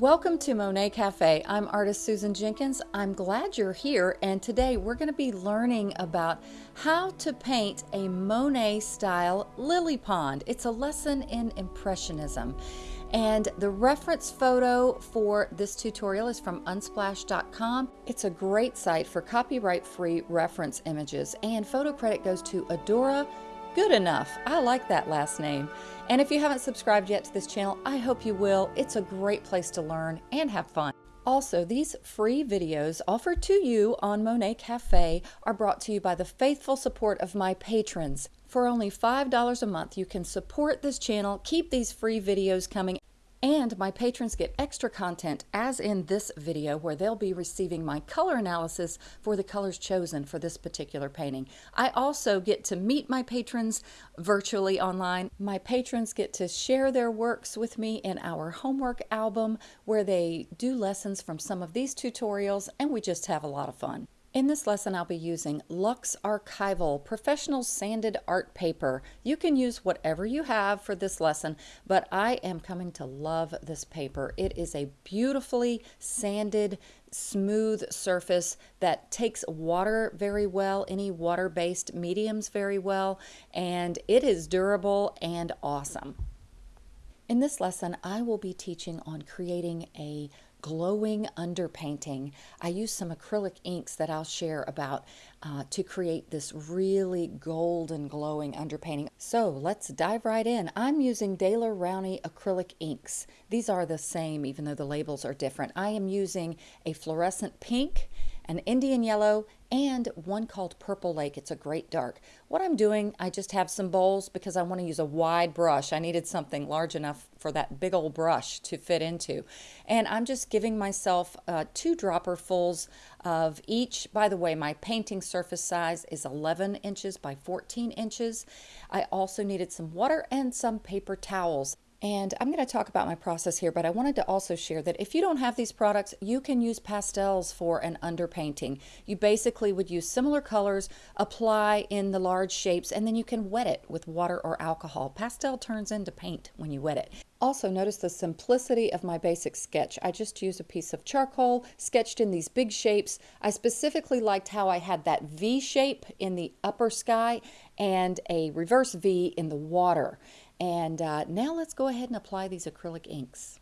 Welcome to Monet Cafe. I'm artist Susan Jenkins. I'm glad you're here and today we're going to be learning about how to paint a Monet style lily pond. It's a lesson in Impressionism. And the reference photo for this tutorial is from unsplash.com. It's a great site for copyright free reference images and photo credit goes to Adora Good enough. I like that last name. And if you haven't subscribed yet to this channel, I hope you will. It's a great place to learn and have fun. Also, these free videos offered to you on Monet Cafe are brought to you by the faithful support of my patrons. For only $5 a month, you can support this channel, keep these free videos coming, and my patrons get extra content, as in this video, where they'll be receiving my color analysis for the colors chosen for this particular painting. I also get to meet my patrons virtually online. My patrons get to share their works with me in our homework album, where they do lessons from some of these tutorials, and we just have a lot of fun. In this lesson, I'll be using Lux Archival Professional Sanded Art Paper. You can use whatever you have for this lesson, but I am coming to love this paper. It is a beautifully sanded, smooth surface that takes water very well, any water-based mediums very well, and it is durable and awesome. In this lesson, I will be teaching on creating a glowing underpainting. I use some acrylic inks that I'll share about uh, to create this really golden glowing underpainting. So let's dive right in. I'm using Daler Rowney acrylic inks. These are the same even though the labels are different. I am using a fluorescent pink an Indian yellow, and one called Purple Lake. It's a great dark. What I'm doing, I just have some bowls because I want to use a wide brush. I needed something large enough for that big old brush to fit into. And I'm just giving myself uh, two dropperfuls of each. By the way, my painting surface size is 11 inches by 14 inches. I also needed some water and some paper towels. And I'm going to talk about my process here, but I wanted to also share that if you don't have these products, you can use pastels for an underpainting. You basically would use similar colors, apply in the large shapes, and then you can wet it with water or alcohol. Pastel turns into paint when you wet it. Also notice the simplicity of my basic sketch. I just used a piece of charcoal, sketched in these big shapes. I specifically liked how I had that V shape in the upper sky and a reverse V in the water. And uh, now let's go ahead and apply these acrylic inks.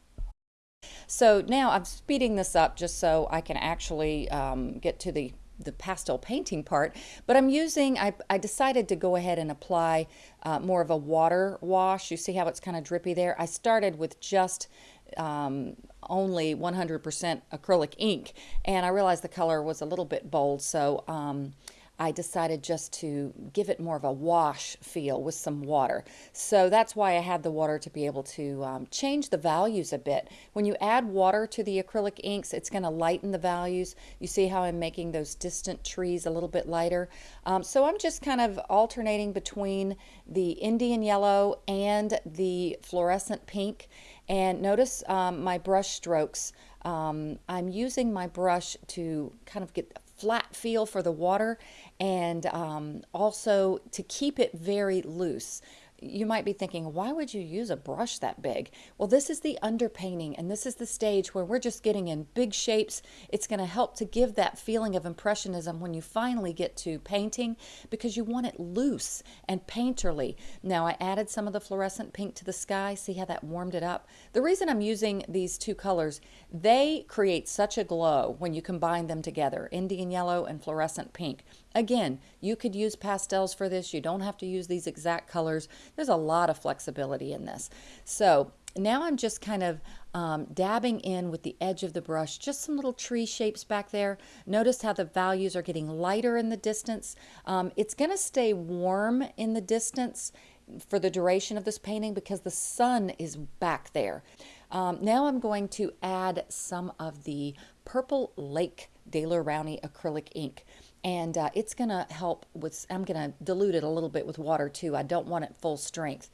So now I'm speeding this up just so I can actually um, get to the the pastel painting part, but I'm using, I, I decided to go ahead and apply uh, more of a water wash. You see how it's kind of drippy there? I started with just um, only 100% acrylic ink, and I realized the color was a little bit bold, so um, I decided just to give it more of a wash feel with some water. So that's why I had the water to be able to um, change the values a bit. When you add water to the acrylic inks, it's going to lighten the values. You see how I'm making those distant trees a little bit lighter. Um, so I'm just kind of alternating between the Indian yellow and the fluorescent pink. And notice um, my brush strokes. Um, I'm using my brush to kind of get flat feel for the water and um, also to keep it very loose you might be thinking, why would you use a brush that big? Well, this is the underpainting, and this is the stage where we're just getting in big shapes. It's going to help to give that feeling of impressionism when you finally get to painting because you want it loose and painterly. Now, I added some of the fluorescent pink to the sky. See how that warmed it up? The reason I'm using these two colors, they create such a glow when you combine them together, Indian yellow and fluorescent pink. Again, you could use pastels for this. You don't have to use these exact colors. There's a lot of flexibility in this. So now I'm just kind of um, dabbing in with the edge of the brush, just some little tree shapes back there. Notice how the values are getting lighter in the distance. Um, it's going to stay warm in the distance for the duration of this painting because the sun is back there. Um, now I'm going to add some of the Purple Lake Daler Rowney acrylic ink and uh, it's going to help with, I'm going to dilute it a little bit with water too. I don't want it full strength.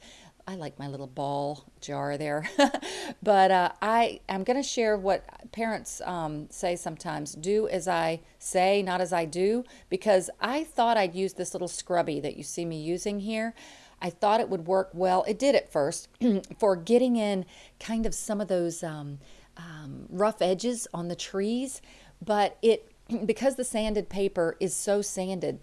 I like my little ball jar there. but uh, I, I'm going to share what parents um, say sometimes. Do as I say, not as I do, because I thought I'd use this little scrubby that you see me using here. I thought it would work well. It did at first for getting in kind of some of those um, um, rough edges on the trees, but it because the sanded paper is so sanded,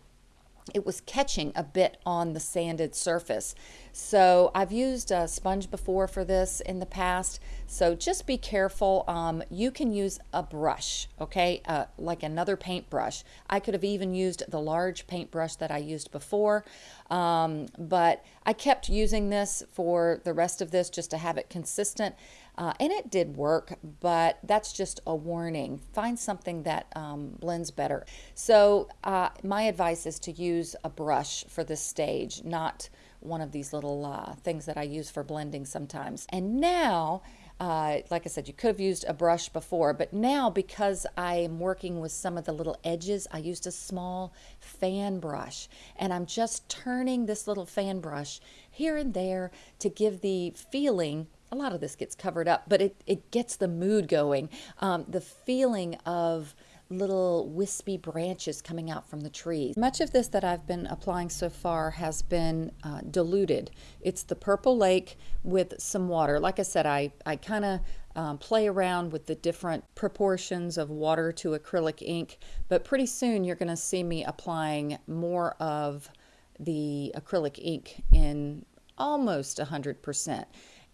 it was catching a bit on the sanded surface. So I've used a sponge before for this in the past. So just be careful. Um, you can use a brush, okay, uh, like another paintbrush. I could have even used the large paintbrush that I used before, um, but I kept using this for the rest of this just to have it consistent. Uh, and it did work, but that's just a warning. Find something that um, blends better. So uh, my advice is to use a brush for this stage, not one of these little uh, things that I use for blending sometimes. And now, uh, like I said, you could have used a brush before, but now because I am working with some of the little edges, I used a small fan brush. And I'm just turning this little fan brush here and there to give the feeling a lot of this gets covered up, but it, it gets the mood going. Um, the feeling of little wispy branches coming out from the trees. Much of this that I've been applying so far has been uh, diluted. It's the Purple Lake with some water. Like I said, I, I kind of um, play around with the different proportions of water to acrylic ink, but pretty soon you're going to see me applying more of the acrylic ink in almost 100%.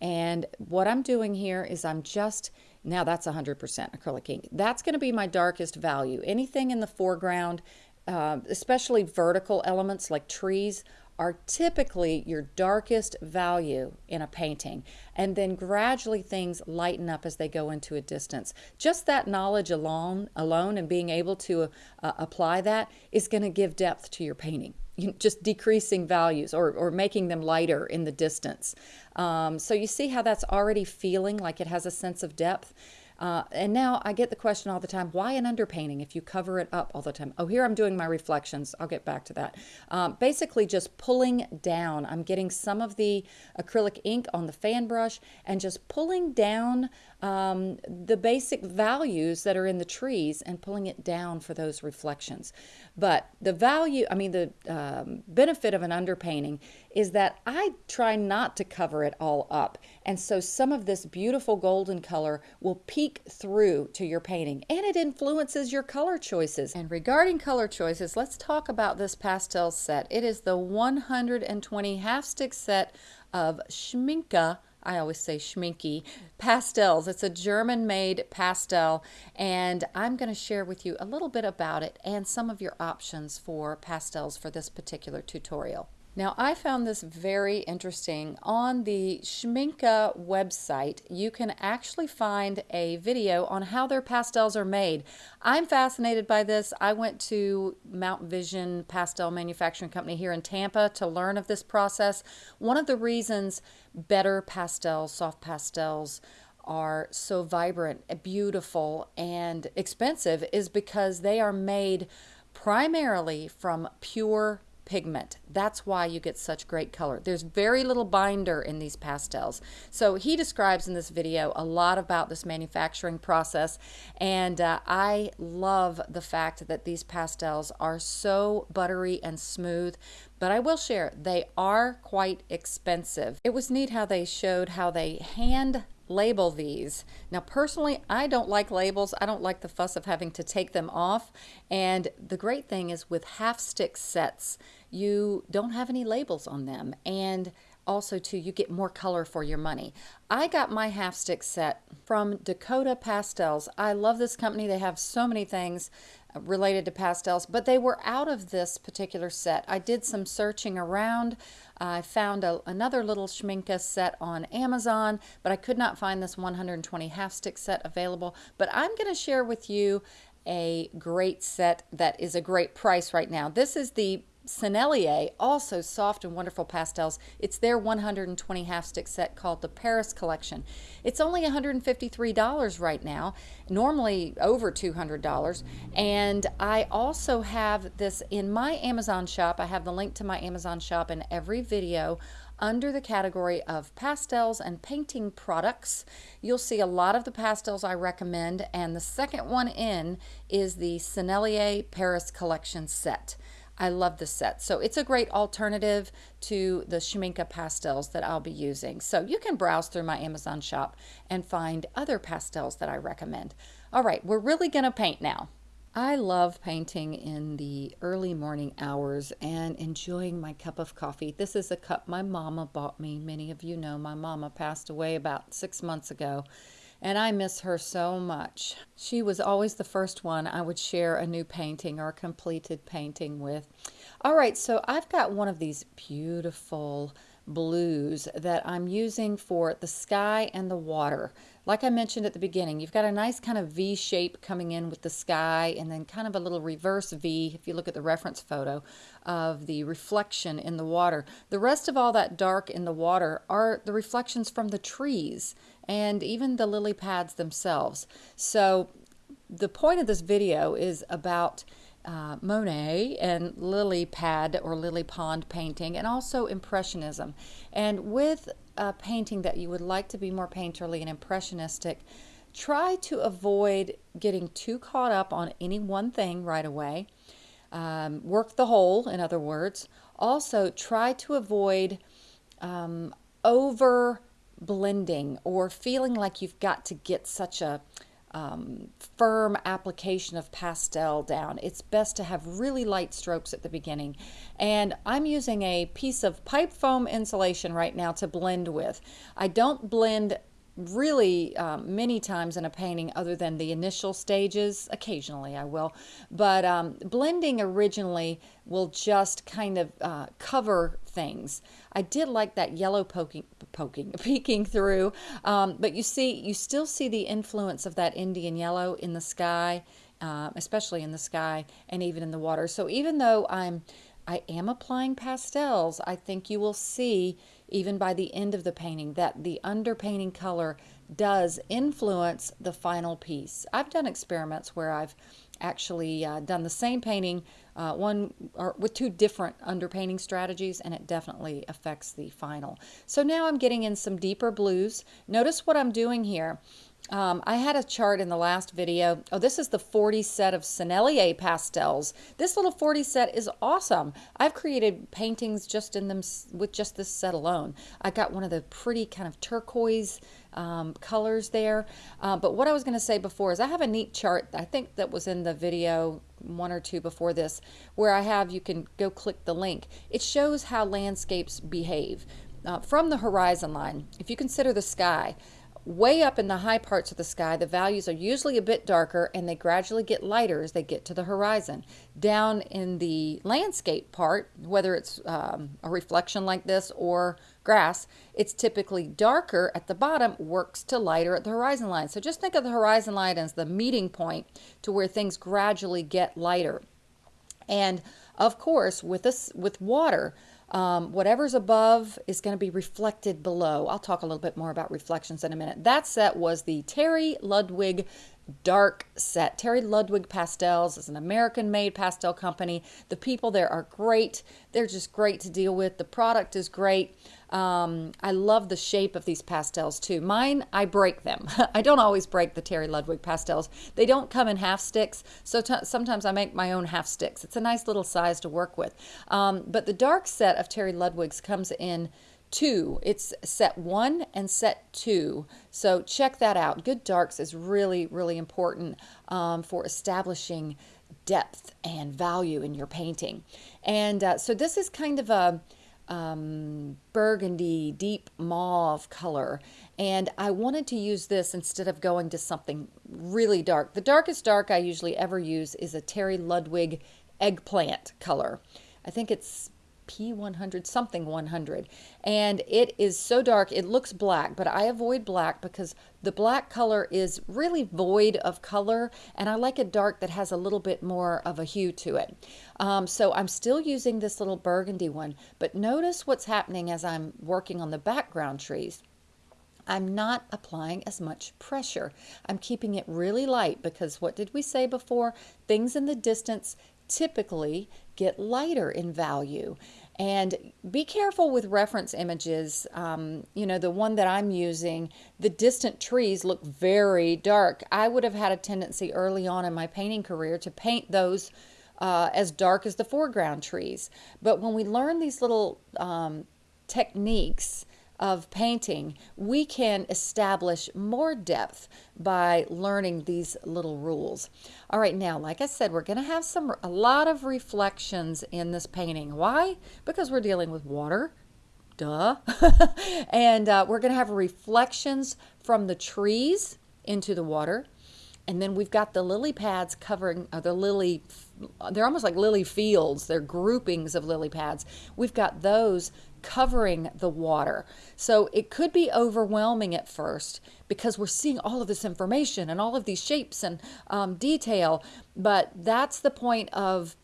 And what I'm doing here is I'm just, now that's 100% acrylic ink. That's going to be my darkest value. Anything in the foreground, uh, especially vertical elements like trees, are typically your darkest value in a painting. And then gradually things lighten up as they go into a distance. Just that knowledge alone, alone and being able to uh, apply that is going to give depth to your painting just decreasing values or, or making them lighter in the distance. Um, so you see how that's already feeling like it has a sense of depth. Uh, and now I get the question all the time, why an underpainting if you cover it up all the time? Oh, here I'm doing my reflections. I'll get back to that. Um, basically just pulling down. I'm getting some of the acrylic ink on the fan brush and just pulling down um, the basic values that are in the trees and pulling it down for those reflections. But the value, I mean, the um, benefit of an underpainting is that I try not to cover it all up. And so some of this beautiful golden color will peek through to your painting and it influences your color choices. And regarding color choices, let's talk about this pastel set. It is the 120 half stick set of Schmincke I always say schminky, pastels. It's a German made pastel, and I'm going to share with you a little bit about it and some of your options for pastels for this particular tutorial. Now, I found this very interesting. On the Schmincke website, you can actually find a video on how their pastels are made. I'm fascinated by this. I went to Mount Vision Pastel Manufacturing Company here in Tampa to learn of this process. One of the reasons better pastels, soft pastels, are so vibrant, beautiful, and expensive is because they are made primarily from pure pigment. That's why you get such great color. There's very little binder in these pastels. So he describes in this video a lot about this manufacturing process and uh, I love the fact that these pastels are so buttery and smooth but I will share they are quite expensive. It was neat how they showed how they hand label these. Now personally, I don't like labels. I don't like the fuss of having to take them off. And the great thing is with half stick sets, you don't have any labels on them. And also too, you get more color for your money. I got my half stick set from Dakota Pastels. I love this company. They have so many things related to pastels, but they were out of this particular set. I did some searching around. I found a, another little Schmincke set on Amazon, but I could not find this 120 half stick set available. But I'm going to share with you a great set that is a great price right now. This is the Sennelier, also soft and wonderful pastels. It's their 120 half stick set called the Paris Collection. It's only $153 right now, normally over $200. And I also have this in my Amazon shop. I have the link to my Amazon shop in every video under the category of pastels and painting products. You'll see a lot of the pastels I recommend, and the second one in is the Sennelier Paris Collection set. I love this set. So it's a great alternative to the Schmincke pastels that I'll be using. So you can browse through my Amazon shop and find other pastels that I recommend. All right, we're really to paint now. I love painting in the early morning hours and enjoying my cup of coffee. This is a cup my mama bought me. Many of you know my mama passed away about six months ago and I miss her so much. She was always the first one I would share a new painting or a completed painting with. All right, so I've got one of these beautiful blues that I'm using for the sky and the water. Like I mentioned at the beginning, you've got a nice kind of V shape coming in with the sky and then kind of a little reverse V, if you look at the reference photo, of the reflection in the water. The rest of all that dark in the water are the reflections from the trees and even the lily pads themselves. So the point of this video is about uh, Monet and lily pad or lily pond painting and also impressionism. And with a painting that you would like to be more painterly and impressionistic, try to avoid getting too caught up on any one thing right away. Um, work the whole, in other words. Also, try to avoid um, over blending or feeling like you've got to get such a um, firm application of pastel down. It's best to have really light strokes at the beginning. And I'm using a piece of pipe foam insulation right now to blend with. I don't blend really um, many times in a painting other than the initial stages. Occasionally I will. But um, blending originally will just kind of uh, cover things. I did like that yellow poking, poking, peeking through. Um, but you see, you still see the influence of that Indian yellow in the sky, uh, especially in the sky and even in the water. So even though I'm I am applying pastels, I think you will see even by the end of the painting that the underpainting color does influence the final piece. I've done experiments where I've actually uh, done the same painting uh, one or with two different underpainting strategies and it definitely affects the final. So now I'm getting in some deeper blues. Notice what I'm doing here. Um, I had a chart in the last video. Oh, this is the 40 set of Sennelier pastels. This little 40 set is awesome. I've created paintings just in them with just this set alone. I got one of the pretty kind of turquoise um, colors there. Uh, but what I was going to say before is I have a neat chart. I think that was in the video one or two before this where I have, you can go click the link. It shows how landscapes behave. Uh, from the horizon line, if you consider the sky, Way up in the high parts of the sky, the values are usually a bit darker and they gradually get lighter as they get to the horizon. Down in the landscape part, whether it's um, a reflection like this or grass, it's typically darker at the bottom, works to lighter at the horizon line. So just think of the horizon line as the meeting point to where things gradually get lighter. And of course, with this, with water, um, whatever's above is going to be reflected below. I'll talk a little bit more about reflections in a minute. That set was the Terry Ludwig dark set. Terry Ludwig Pastels is an American made pastel company. The people there are great. They're just great to deal with. The product is great. Um, I love the shape of these pastels too. Mine, I break them. I don't always break the Terry Ludwig pastels. They don't come in half sticks, so sometimes I make my own half sticks. It's a nice little size to work with. Um, but the dark set of Terry Ludwig's comes in two. It's set one and set two. So check that out. Good darks is really, really important um, for establishing depth and value in your painting. And uh, so this is kind of a um, burgundy, deep mauve color. And I wanted to use this instead of going to something really dark. The darkest dark I usually ever use is a Terry Ludwig eggplant color. I think it's P100 something 100 and it is so dark it looks black but I avoid black because the black color is really void of color and I like a dark that has a little bit more of a hue to it um, so I'm still using this little burgundy one but notice what's happening as I'm working on the background trees I'm not applying as much pressure. I'm keeping it really light because what did we say before? Things in the distance typically get lighter in value. And be careful with reference images. Um, you know, the one that I'm using, the distant trees look very dark. I would have had a tendency early on in my painting career to paint those uh, as dark as the foreground trees. But when we learn these little um, techniques, of painting, we can establish more depth by learning these little rules. All right, now, like I said, we're going to have some a lot of reflections in this painting. Why? Because we're dealing with water. Duh. and uh, we're going to have reflections from the trees into the water. And then we've got the lily pads covering, uh, the lily, they're almost like lily fields. They're groupings of lily pads. We've got those covering the water. So it could be overwhelming at first because we're seeing all of this information and all of these shapes and um, detail. But that's the point of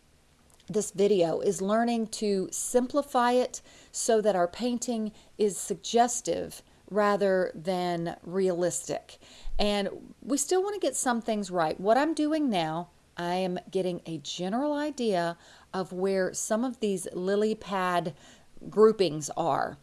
this video is learning to simplify it so that our painting is suggestive rather than realistic. And we still want to get some things right. What I'm doing now, I am getting a general idea of where some of these lily pad groupings are.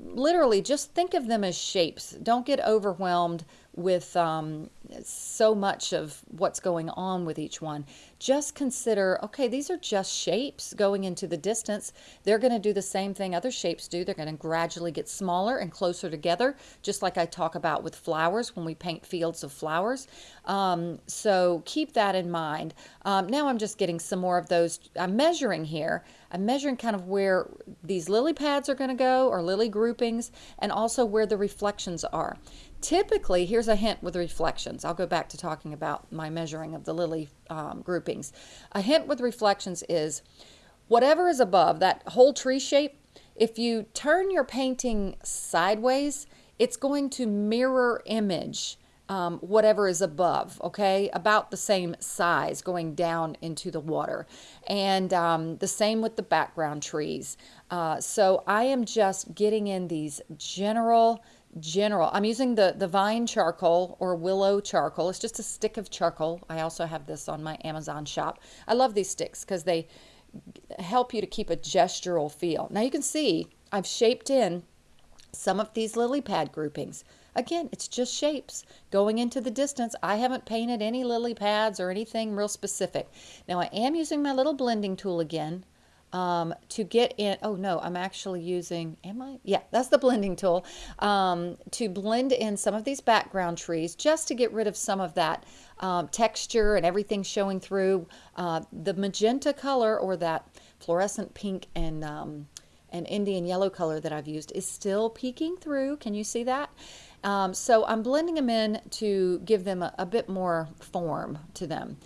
Literally, just think of them as shapes. Don't get overwhelmed with um, so much of what's going on with each one. Just consider, okay, these are just shapes going into the distance. They're going to do the same thing other shapes do. They're going to gradually get smaller and closer together, just like I talk about with flowers when we paint fields of flowers. Um, so keep that in mind. Um, now I'm just getting some more of those. I'm measuring here. I'm measuring kind of where these lily pads are going to go or lily groupings and also where the reflections are. Typically, here's a hint with reflections. I'll go back to talking about my measuring of the lily um, groupings. A hint with reflections is whatever is above that whole tree shape, if you turn your painting sideways, it's going to mirror image um, whatever is above, okay? About the same size going down into the water. And um, the same with the background trees. Uh, so I am just getting in these general general. I'm using the, the vine charcoal or willow charcoal. It's just a stick of charcoal. I also have this on my Amazon shop. I love these sticks because they help you to keep a gestural feel. Now you can see I've shaped in some of these lily pad groupings. Again, it's just shapes going into the distance. I haven't painted any lily pads or anything real specific. Now I am using my little blending tool again um, to get in, oh no, I'm actually using, am I? Yeah, that's the blending tool, um, to blend in some of these background trees just to get rid of some of that um, texture and everything showing through. Uh, the magenta color or that fluorescent pink and, um, and Indian yellow color that I've used is still peeking through. Can you see that? Um, so I'm blending them in to give them a, a bit more form to them.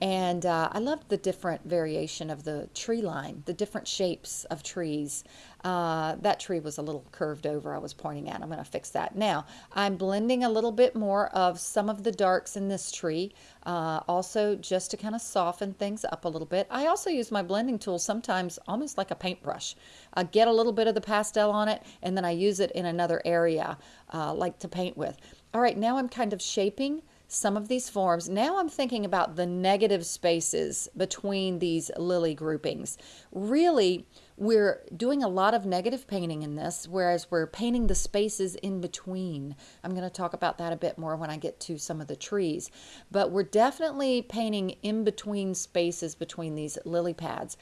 And uh, I loved the different variation of the tree line, the different shapes of trees. Uh, that tree was a little curved over I was pointing at. I'm going to fix that. Now, I'm blending a little bit more of some of the darks in this tree, uh, also just to kind of soften things up a little bit. I also use my blending tool sometimes almost like a paintbrush. I get a little bit of the pastel on it, and then I use it in another area, uh, like to paint with. All right, now I'm kind of shaping some of these forms. Now I'm thinking about the negative spaces between these lily groupings. Really, we're doing a lot of negative painting in this, whereas we're painting the spaces in between. I'm going to talk about that a bit more when I get to some of the trees. But we're definitely painting in between spaces between these lily pads.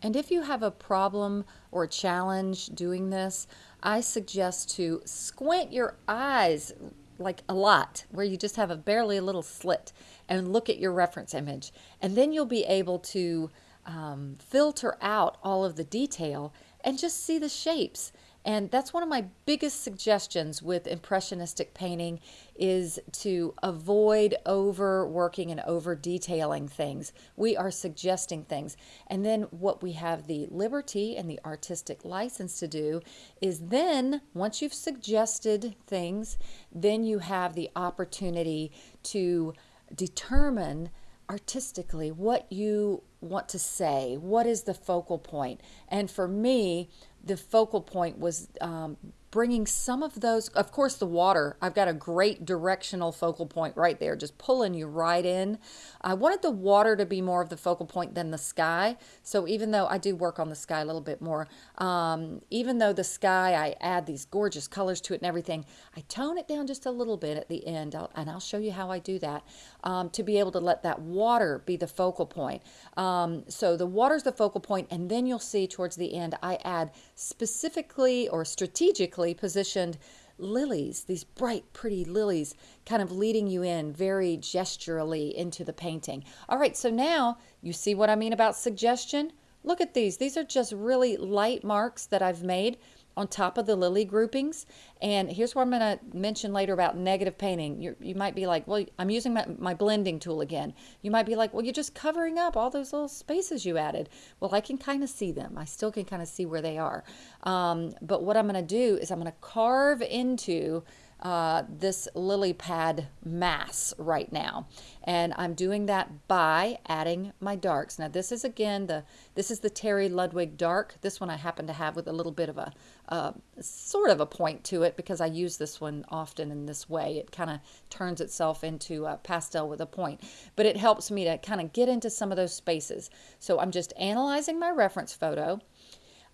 And if you have a problem or a challenge doing this, I suggest to squint your eyes like a lot where you just have a barely a little slit and look at your reference image. And then you'll be able to um, filter out all of the detail and just see the shapes and that's one of my biggest suggestions with impressionistic painting is to avoid overworking and over detailing things. We are suggesting things. And then what we have the liberty and the artistic license to do is then once you've suggested things, then you have the opportunity to determine artistically what you want to say, what is the focal point. And for me, the focal point was um, bringing some of those, of course, the water. I've got a great directional focal point right there, just pulling you right in. I wanted the water to be more of the focal point than the sky. So even though I do work on the sky a little bit more, um, even though the sky, I add these gorgeous colors to it and everything, I tone it down just a little bit at the end. I'll, and I'll show you how I do that um, to be able to let that water be the focal point. Um, so the water's the focal point, and then you'll see towards the end, I add specifically or strategically positioned lilies, these bright, pretty lilies, kind of leading you in very gesturally into the painting. All right, so now you see what I mean about suggestion? Look at these. These are just really light marks that I've made on top of the lily groupings. And here's what I'm going to mention later about negative painting. you you might be like, well, I'm using my, my blending tool again. You might be like, well, you're just covering up all those little spaces you added. Well, I can kind of see them. I still can kind of see where they are. Um, but what I'm going to do is I'm going to carve into uh, this lily pad mass right now. And I'm doing that by adding my darks. Now this is again, the this is the Terry Ludwig dark. This one I happen to have with a little bit of a uh, sort of a point to it because I use this one often in this way. It kind of turns itself into a pastel with a point, but it helps me to kind of get into some of those spaces. So I'm just analyzing my reference photo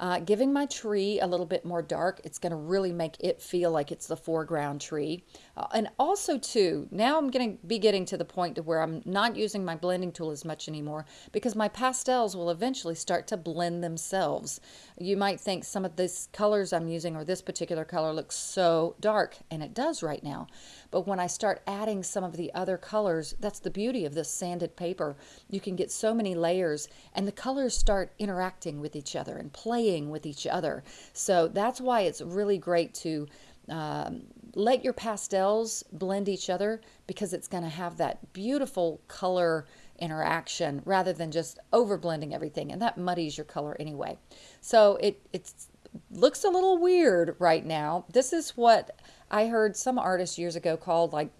uh, giving my tree a little bit more dark, it's going to really make it feel like it's the foreground tree. Uh, and also too, now I'm going to be getting to the point to where I'm not using my blending tool as much anymore because my pastels will eventually start to blend themselves. You might think some of these colors I'm using or this particular color looks so dark, and it does right now. But when I start adding some of the other colors, that's the beauty of this sanded paper. You can get so many layers and the colors start interacting with each other and playing with each other. So that's why it's really great to um, let your pastels blend each other because it's going to have that beautiful color interaction rather than just over blending everything and that muddies your color anyway. So it it's looks a little weird right now. This is what I heard some artists years ago called like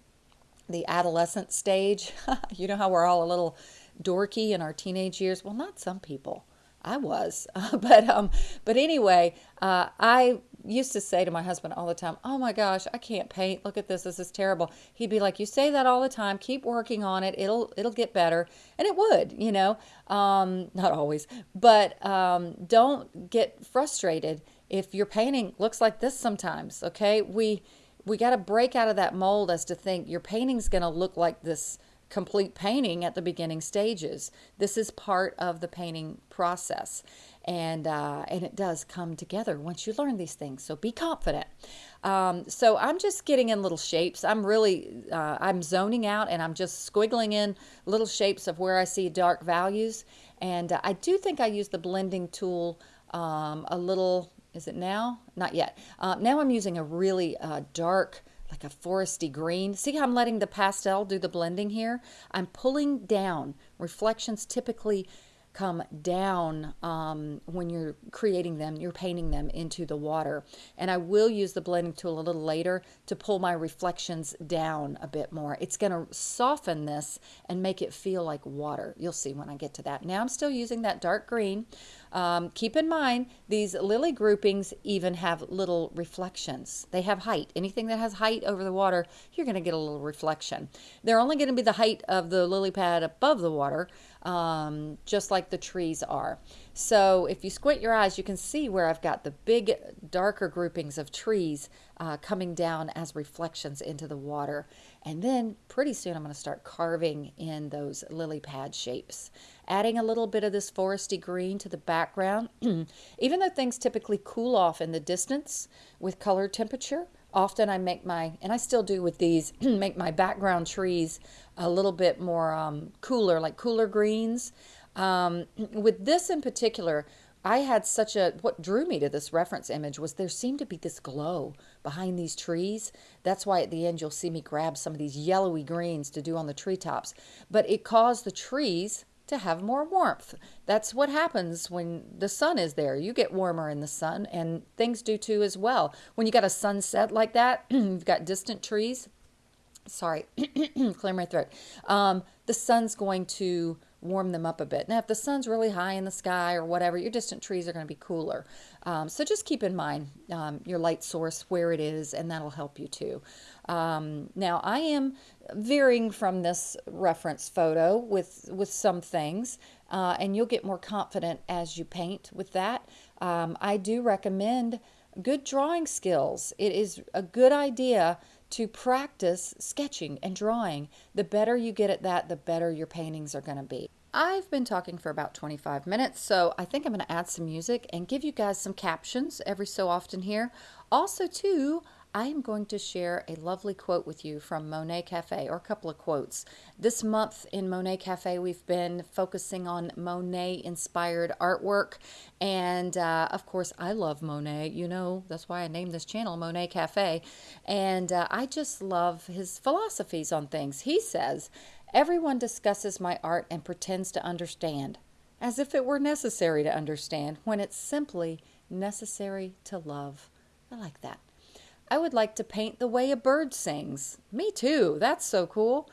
the adolescent stage. you know how we're all a little dorky in our teenage years? Well, not some people. I was, but um, but anyway, uh, I used to say to my husband all the time, "Oh my gosh, I can't paint. Look at this. This is terrible." He'd be like, "You say that all the time. Keep working on it. It'll it'll get better." And it would, you know. Um, not always, but um, don't get frustrated if your painting looks like this sometimes. Okay, we we got to break out of that mold as to think your painting's to look like this complete painting at the beginning stages. This is part of the painting process. And, uh, and it does come together once you learn these things. So be confident. Um, so I'm just getting in little shapes. I'm really, uh, I'm zoning out and I'm just squiggling in little shapes of where I see dark values. And uh, I do think I use the blending tool um, a little, is it now? Not yet. Uh, now I'm using a really uh, dark like a foresty green. See how I'm letting the pastel do the blending here? I'm pulling down. Reflections typically come down um, when you're creating them, you're painting them into the water. And I will use the blending tool a little later to pull my reflections down a bit more. It's going to soften this and make it feel like water. You'll see when I get to that. Now I'm still using that dark green. Um, keep in mind, these lily groupings even have little reflections. They have height. Anything that has height over the water, you're going to get a little reflection. They're only going to be the height of the lily pad above the water, um, just like the trees are. So if you squint your eyes, you can see where I've got the big darker groupings of trees uh, coming down as reflections into the water. And then pretty soon I'm going to start carving in those lily pad shapes. Adding a little bit of this foresty green to the background. Even though things typically cool off in the distance with color temperature, often I make my, and I still do with these, make my background trees a little bit more um, cooler, like cooler greens. Um, with this in particular, I had such a, what drew me to this reference image was there seemed to be this glow behind these trees. That's why at the end you'll see me grab some of these yellowy greens to do on the treetops. But it caused the trees to have more warmth. That's what happens when the sun is there. You get warmer in the sun, and things do too as well. When you got a sunset like that, you've got distant trees. Sorry, clear my throat. Um, the sun's going to warm them up a bit. Now, if the sun's really high in the sky or whatever, your distant trees are going to be cooler. Um, so just keep in mind um, your light source, where it is, and that'll help you too. Um, now, I am veering from this reference photo with, with some things, uh, and you'll get more confident as you paint with that. Um, I do recommend good drawing skills. It is a good idea to practice sketching and drawing. The better you get at that, the better your paintings are going to be. I've been talking for about 25 minutes, so I think I'm going to add some music and give you guys some captions every so often here. Also, too, I am going to share a lovely quote with you from Monet Cafe, or a couple of quotes. This month in Monet Cafe, we've been focusing on Monet inspired artwork. And uh, of course, I love Monet. You know, that's why I named this channel Monet Cafe. And uh, I just love his philosophies on things. He says, Everyone discusses my art and pretends to understand, as if it were necessary to understand, when it's simply necessary to love. I like that. I would like to paint the way a bird sings. Me too. That's so cool.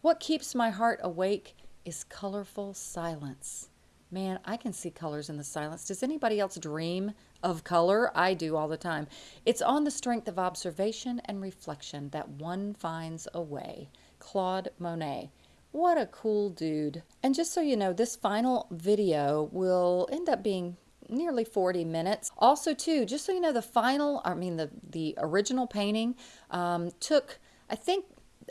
What keeps my heart awake is colorful silence. Man, I can see colors in the silence. Does anybody else dream of color? I do all the time. It's on the strength of observation and reflection that one finds a way. Claude Monet. What a cool dude. And just so you know, this final video will end up being nearly 40 minutes. Also too, just so you know, the final, I mean the, the original painting um, took, I think,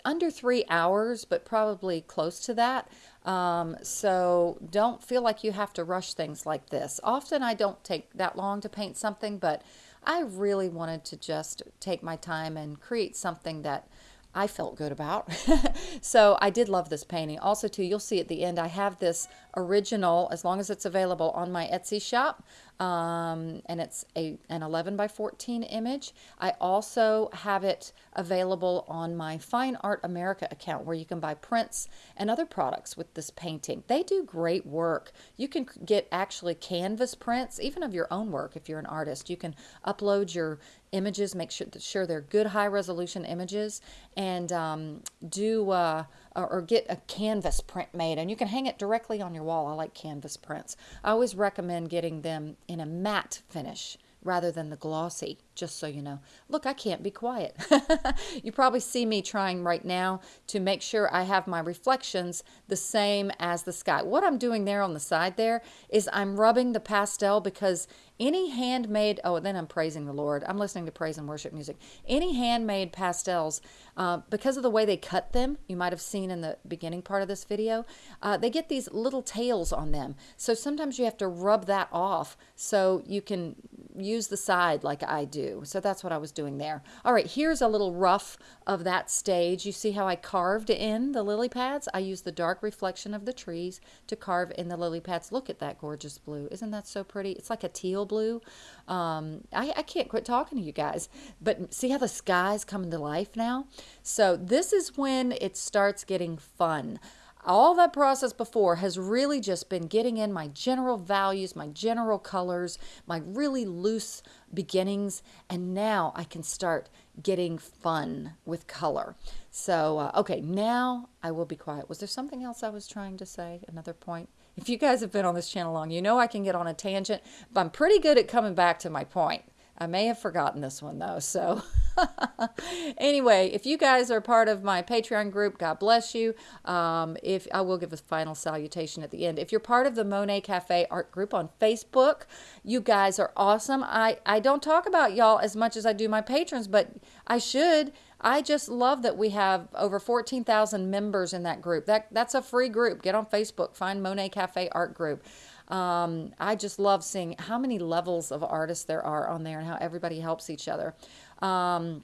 under three hours, but probably close to that. Um, so don't feel like you have to rush things like this. Often I don't take that long to paint something, but I really wanted to just take my time and create something that I felt good about. so I did love this painting. Also too, you'll see at the end, I have this original, as long as it's available on my Etsy shop um, and it's a, an 11 by 14 image. I also have it available on my Fine Art America account where you can buy prints and other products with this painting. They do great work. You can get actually canvas prints, even of your own work if you're an artist. You can upload your images, make sure, sure they're good high resolution images, and um, do uh, or get a canvas print made. And you can hang it directly on your wall. I like canvas prints. I always recommend getting them in a matte finish rather than the glossy, just so you know. Look, I can't be quiet. you probably see me trying right now to make sure I have my reflections the same as the sky. What I'm doing there on the side there is I'm rubbing the pastel because any handmade, oh, then I'm praising the Lord. I'm listening to praise and worship music. Any handmade pastels, uh, because of the way they cut them, you might have seen in the beginning part of this video, uh, they get these little tails on them. So sometimes you have to rub that off so you can use the side like I do. So that's what I was doing there. All right, here's a little rough of that stage. You see how I carved in the lily pads? I used the dark reflection of the trees to carve in the lily pads. Look at that gorgeous blue. Isn't that so pretty? It's like a teal blue. Um, I, I can't quit talking to you guys. But see how the sky's coming to life now? So this is when it starts getting fun all that process before has really just been getting in my general values, my general colors, my really loose beginnings, and now I can start getting fun with color. So, uh, okay, now I will be quiet. Was there something else I was trying to say? Another point? If you guys have been on this channel long, you know I can get on a tangent, but I'm pretty good at coming back to my point. I may have forgotten this one though. So, anyway, if you guys are part of my Patreon group, God bless you. Um, if I will give a final salutation at the end. If you're part of the Monet Cafe art group on Facebook, you guys are awesome. I, I don't talk about y'all as much as I do my patrons, but I should. I just love that we have over 14,000 members in that group. That That's a free group. Get on Facebook, find Monet Cafe Art Group. Um, I just love seeing how many levels of artists there are on there and how everybody helps each other. Um,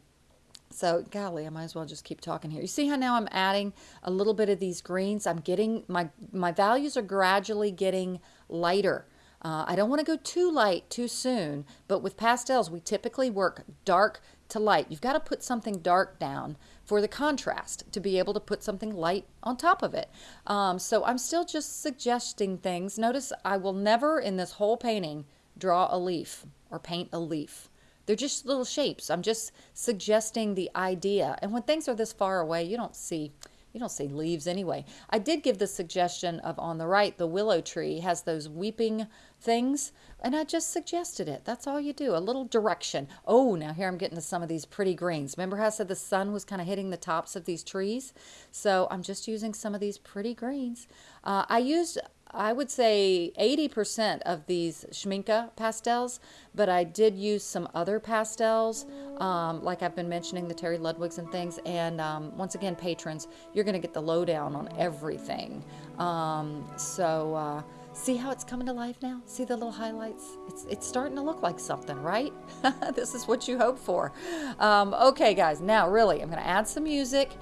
so, golly, I might as well just keep talking here. You see how now I'm adding a little bit of these greens? I'm getting, my, my values are gradually getting lighter. Uh, I don't want to go too light too soon, but with pastels, we typically work dark to light. You've got to put something dark down for the contrast to be able to put something light on top of it. Um, so I'm still just suggesting things. Notice I will never in this whole painting draw a leaf or paint a leaf. They're just little shapes. I'm just suggesting the idea. And when things are this far away, you don't see you don't see leaves anyway. I did give the suggestion of on the right, the willow tree has those weeping things, and I just suggested it. That's all you do, a little direction. Oh, now here I'm getting to some of these pretty greens. Remember how I said the sun was kind of hitting the tops of these trees? So I'm just using some of these pretty greens. Uh, I used I would say 80% of these Schmincke pastels, but I did use some other pastels, um, like I've been mentioning the Terry Ludwigs and things. And um, once again, patrons, you're going to get the lowdown on everything. Um, so uh, see how it's coming to life now? See the little highlights? It's, it's starting to look like something, right? this is what you hope for. Um, okay, guys, now really, I'm going to add some music.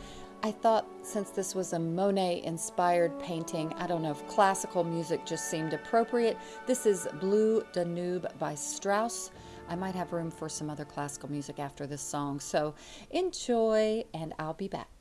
I thought since this was a Monet inspired painting, I don't know if classical music just seemed appropriate. This is Blue Danube by Strauss. I might have room for some other classical music after this song. So enjoy, and I'll be back.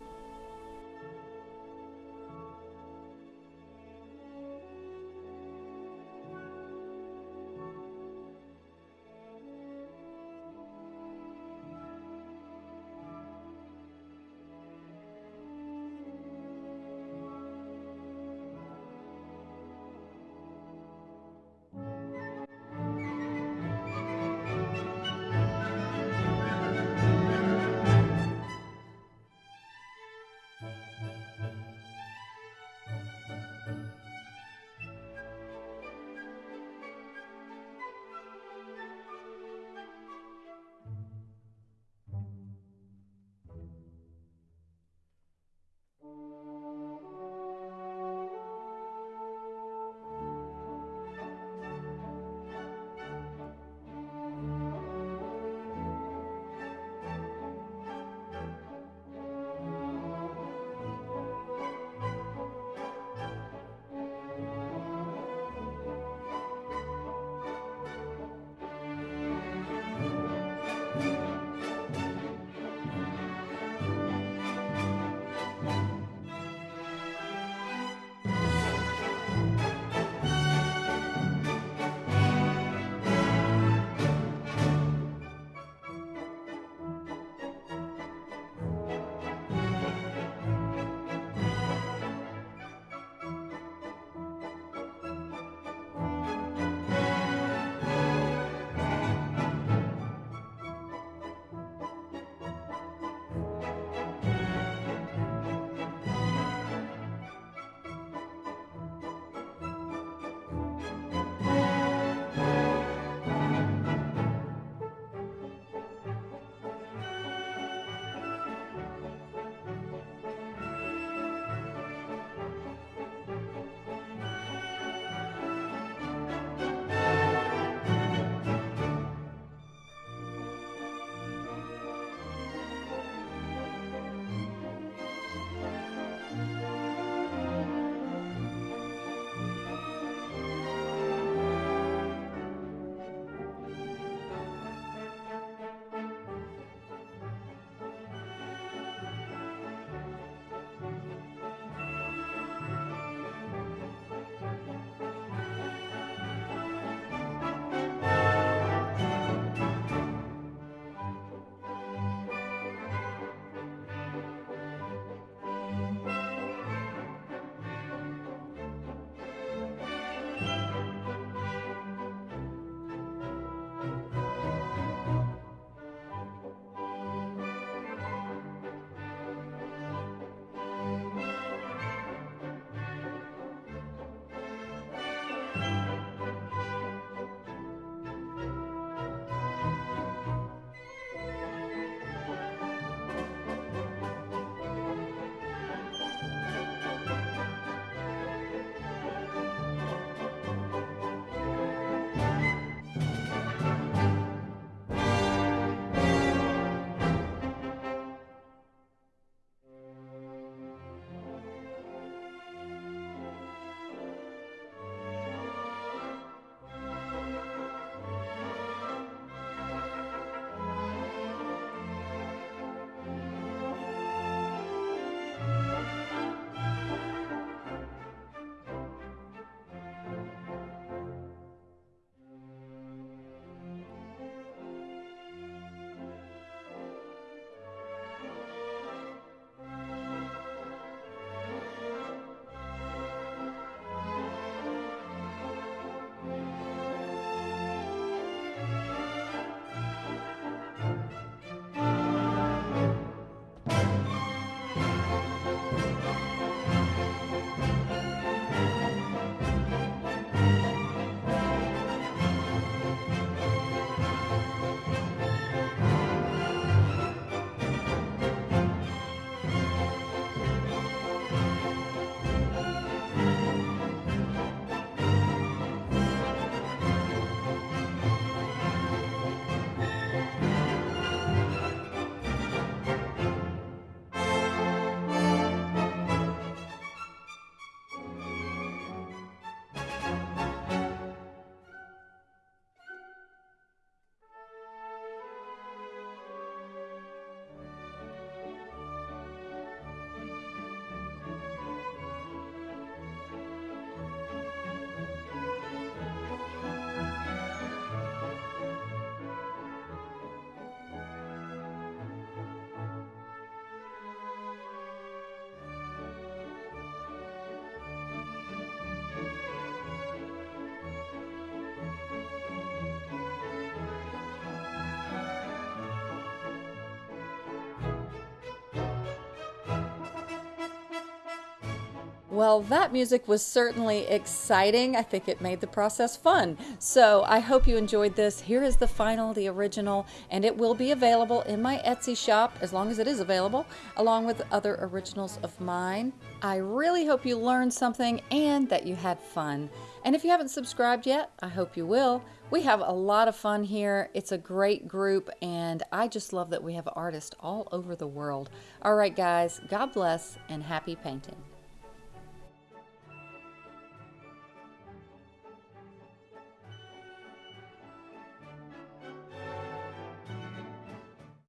Well, that music was certainly exciting. I think it made the process fun. So I hope you enjoyed this. Here is the final, the original, and it will be available in my Etsy shop as long as it is available, along with other originals of mine. I really hope you learned something and that you had fun. And if you haven't subscribed yet, I hope you will. We have a lot of fun here. It's a great group, and I just love that we have artists all over the world. All right, guys, God bless and happy painting.